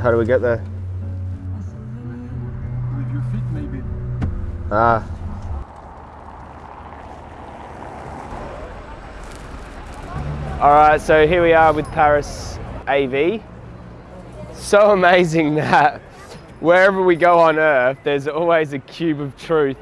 How do we get there? With your feet, maybe. Ah. All right, so here we are with Paris AV. So amazing that wherever we go on Earth, there's always a cube of truth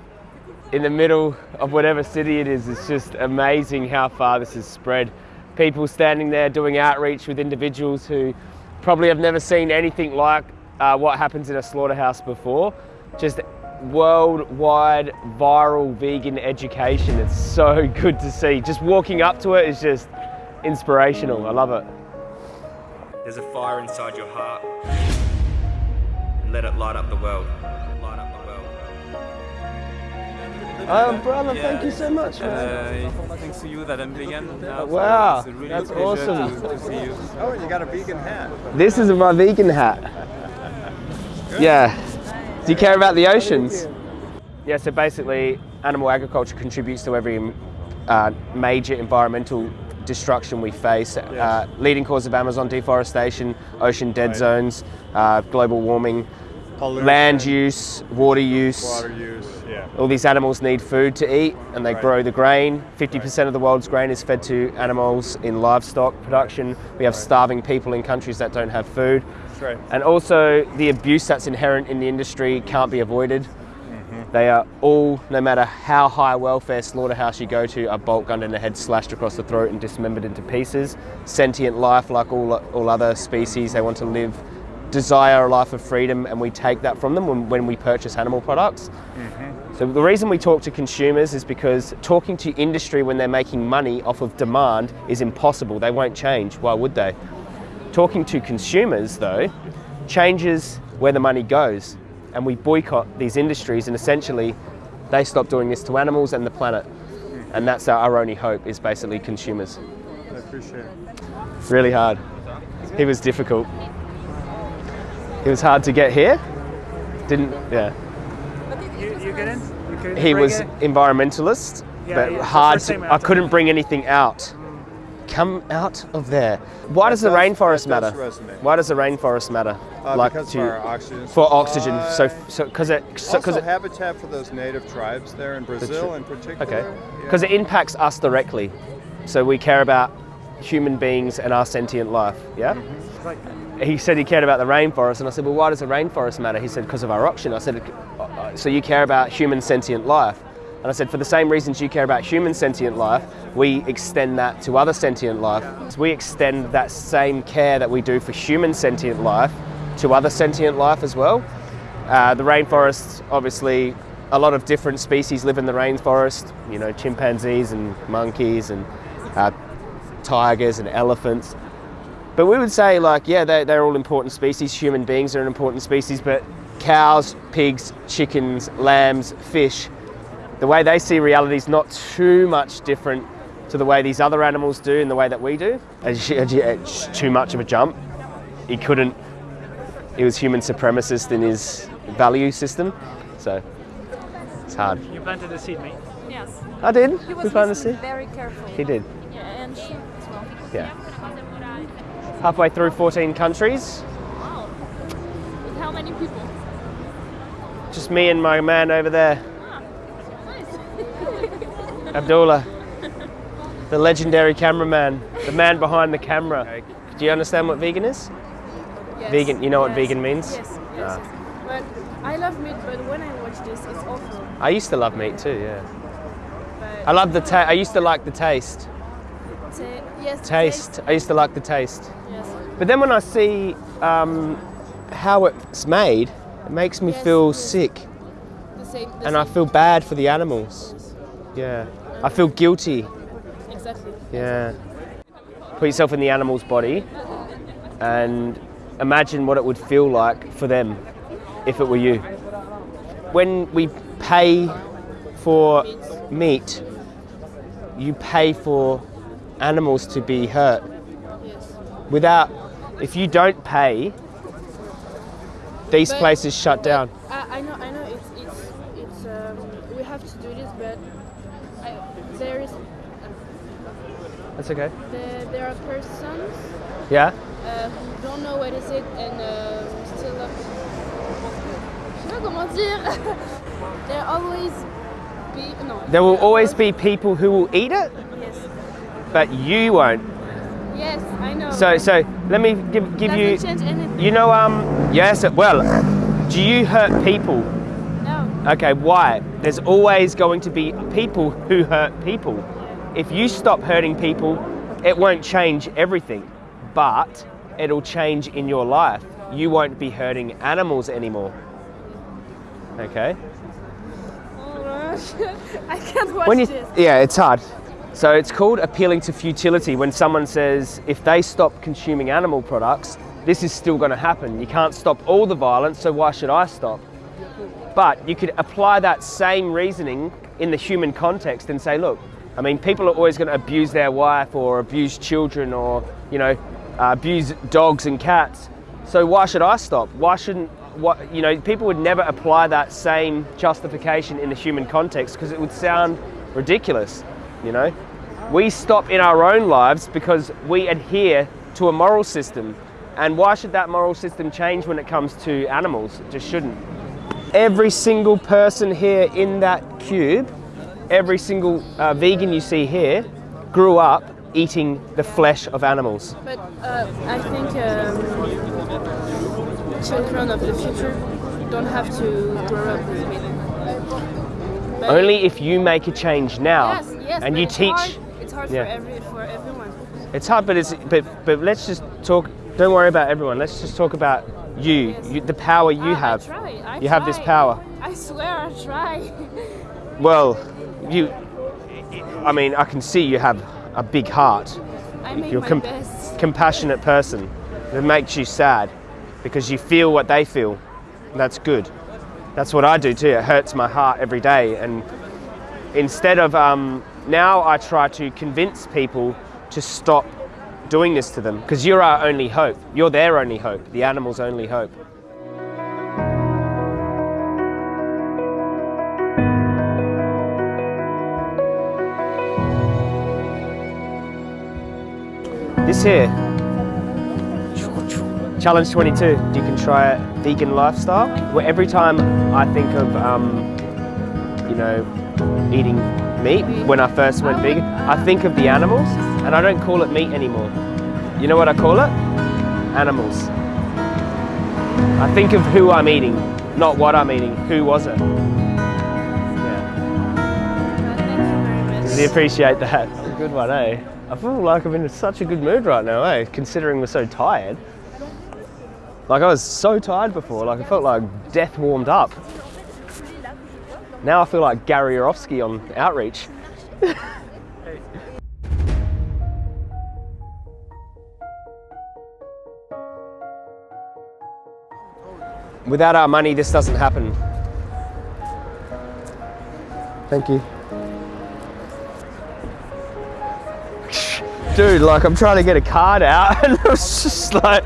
in the middle of whatever city it is. It's just amazing how far this has spread. People standing there doing outreach with individuals who probably have never seen anything like uh, what happens in a slaughterhouse before. Just worldwide viral vegan education. It's so good to see. Just walking up to it is just inspirational. I love it. There's a fire inside your heart. Let it light up the world. Oh, brother, thank you so much, man. Uh, thanks to you that I'm vegan now. so Wow, it's a really that's pleasure awesome. To, to see you. Oh, you got a vegan hat. This is my vegan hat. Yeah. Do you care about the oceans? Yeah, so basically, animal agriculture contributes to every uh, major environmental destruction we face. Uh, leading cause of Amazon deforestation, ocean dead Right. zones, uh, global warming, Pollution, land use, water use. water use, yeah. All these animals need food to eat and they Right. grow the grain. 50% of the world's grain is fed to animals in livestock production. We have starving people in countries that don't have food. Right. And also, the abuse that's inherent in the industry can't be avoided. Mm-hmm. They are all, no matter how high welfare slaughterhouse you go to, are bolt gunned in the head, slashed across the throat, and dismembered into pieces. Sentient life, like all, all other species, they want to live, desire a life of freedom, and we take that from them when, when we purchase animal products. Mm-hmm. So the reason we talk to consumers is because talking to industry when they're making money off of demand is impossible. They won't change. Why would they? Talking to consumers, though, changes where the money goes. And we boycott these industries, and essentially, they stop doing this to animals and the planet. Mm-hmm. And that's our, our only hope, is basically consumers. I appreciate it. Really hard. It was difficult. It was hard to get here. Didn't, yeah. You, you get in? You couldn't He was it? environmentalist, Yeah, but yeah, hard to, I couldn't bring anything out. Come out of there. Why does the rainforest that does matter? resonate. Why does the rainforest matter? Uh, because of our oxygen for oxygen. So, so because it, so, also cause it, habitat for those native tribes there in Brazil in particular. okay, yeah. because it impacts us directly. So we care about human beings and our sentient life. Yeah. Mm-hmm. He said he cared about the rainforest, and I said, well, why does the rainforest matter? He said, because of our oxygen. I said, "Uh, so you care about human sentient life. And I said, for the same reasons you care about human sentient life, we extend that to other sentient life. So we extend that same care that we do for human sentient life to other sentient life as well. Uh, the rainforest, obviously, a lot of different species live in the rainforest. You know, chimpanzees and monkeys and uh, tigers and elephants. But we would say, like, yeah, they, they're all important species. Human beings are an important species, but cows, pigs, chickens, lambs, fish, the way they see reality is not too much different to the way these other animals do and the way that we do. As you- It's too much of a jump. He couldn't, he was human supremacist in his value system. So it's hard. You planted the seed, mate. Yes. I did. He We was found the listening sea. very carefully. He did. Yeah, and she as well. Yeah. Halfway through 14 countries. Wow. With how many people? Just me and my man over there, Ah, nice. Abdullah, the legendary cameraman, the man behind the camera. Do you understand what vegan is? Yes. Vegan- you know what vegan means? Yes, yes, Ah. But I love meat, but when I watch this, it's awful. I used to love meat too, yeah. But I love the ta- I used to like the taste. Yes, the Taste. I used to like the taste. Yes. But then when I see um, how it's made, it makes me Yes, feel sick. The same. The And I feel bad for the animals. Yeah. I feel guilty. Exactly. Yeah. Put yourself in the animal's body and imagine what it would feel like for them if it were you. When we pay for meat, you pay for animals to be hurt. Yes. Without, if you don't pay, these But- places shut down. I, I know, I know. It's, it's, it's. Um, we have to do this, but I, there is, That's okay. there, there are persons Yeah? uh, who don't know what is it, and um, until. Uh, je sais comment dire. there always be no. There will always be people who will eat it. But you won't. Yes, I know. So, so let me give, give you. You know, um, yes. Well, do you hurt people? No. Okay, why? There's always going to be people who hurt people. If you stop hurting people, it won't change everything, but it'll change in your life. You won't be hurting animals anymore. Okay? Oh. I can't watch When you, this. yeah, it's hard. So it's called appealing to futility when someone says if they stop consuming animal products, this is still going to happen. You can't stop all the violence, so why should I stop? But you could apply that same reasoning in the human context and say, look, I mean, people are always going to abuse their wife or abuse children or, you know, uh, abuse dogs and cats. So why should I stop? Why shouldn't, what, you know, people would never apply that same justification in the human context because it would sound ridiculous, you know? We stop in our own lives because we adhere to a moral system. And why should that moral system change when it comes to animals? It just shouldn't. Every single person here in that cube, every single uh, vegan you see here, grew up eating the flesh of animals. But uh, I think um, children of the future don't have to grow up with meat. Only if you make a change now yes, yes, and you it's teach. Hard. It's hard Yeah. for every for everyone. It's hard, but it's but but let's just talk. Don't worry about everyone. Let's just talk about you, Yes. you the power you have. I try. I You have this power. I swear, I try. Well, you. I mean, I can see you have a big heart. I make You're my com- best. compassionate person. It makes you sad because you feel what they feel. That's good. That's what I do too. It hurts my heart every day. And instead of um, now, I try to convince people to stop doing this to them because you're our only hope. You're their only hope. The animal's only hope. This here, Challenge 22, you can try a vegan lifestyle. Where every time I think of, um, you know, eating meat, when I first went vegan, I think of the animals and I don't call it meat anymore. You know what I call it? Animals. I think of who I'm eating, not what I'm eating. Who was it? Yeah. Thank you very much. Really appreciate that. Good one, eh? I feel like I'm in such a good mood right now, eh? Considering we're so tired. Like I was so tired before, like I felt like death warmed up. Now I feel like Gary Yourofsky on Outreach. Without our money, this doesn't happen. Thank you. Dude, like I'm trying to get a card out and it was just like